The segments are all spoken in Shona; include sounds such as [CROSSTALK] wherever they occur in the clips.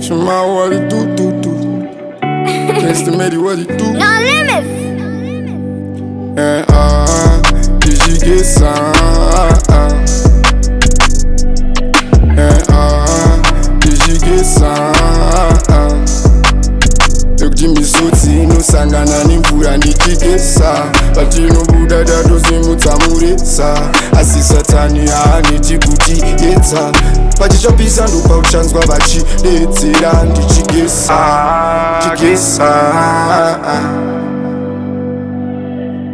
Chama what [LAUGHS] it do, do, do. Can't estimate what it do. No limits. Yeah, eh, uh, eh, did you get some? Yeah, uh, did you get some? ekutimbisotsi inosangana nemvura ndichigesa patinobuda dadozimutsamuresa asi satani haaneti ah, kutiedza vachichapisa ndopa uchanzwa vachidedzera ndichigesa ndichigesa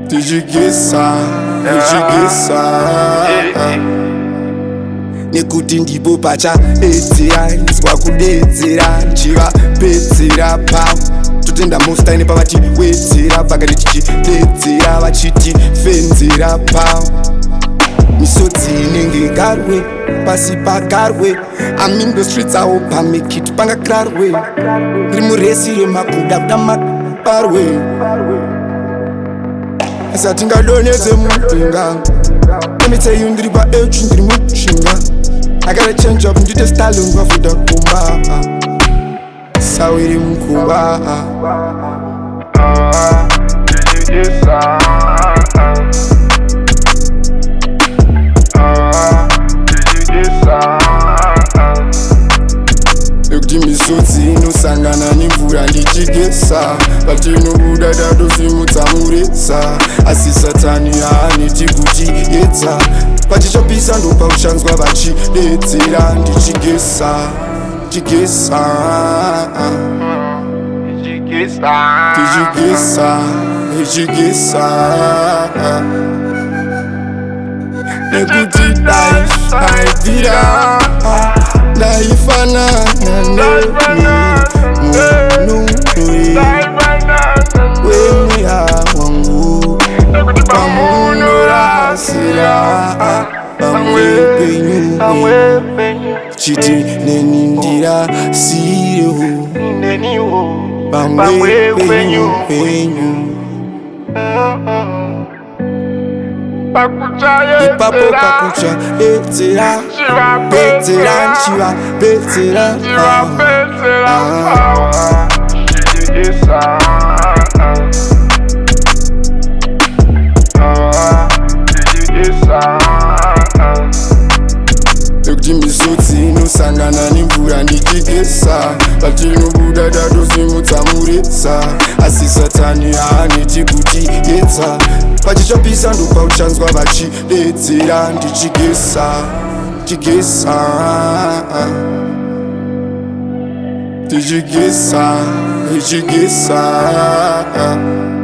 ndichigesa ndichigesa nekuti ndipo pachaedzera ndizwa kudedzera ndichivapedzera pau totenda mostaine pavatiwedzera vakati tichidedzera vachitifenzera pau misodzine ngegarwe pasi pagarwe amimbe svitsawo pamikit pangakrarwe rimuresi remakuda kuda maparwe satingadonedze mudinga nemitseyu ndiri paechu ndiri muchinga akada change up ndite stalin vavuda kumba sawiri mukumba Yes, sir. kuti misodzi inosangana nemvura ndichigesa patinobuda tatosimudza muresa asi satani haaneti kuti edza pachichapisa ndopa kushanzwa vachidedzera ndichigesa ndichigesa ndichigesa ndichigesa nekuti dai aibvira Salvana, chiti neni ndira siyo pamwe penyu penyu, penyu. penyu ipapo kakutsva bedzera bedzera nchiva bedzera nekuti ah. ah. misodzi inosangana nemvura ndichigesa patinobuda tatosimudza mureza asi satani haaneti kuti edza vachichopisa ndopa uchanzwa vachidedzera ndichigesa ndichigesa ndichigesa ndichigesa ah, ah.